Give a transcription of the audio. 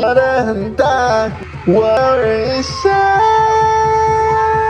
What a time, what is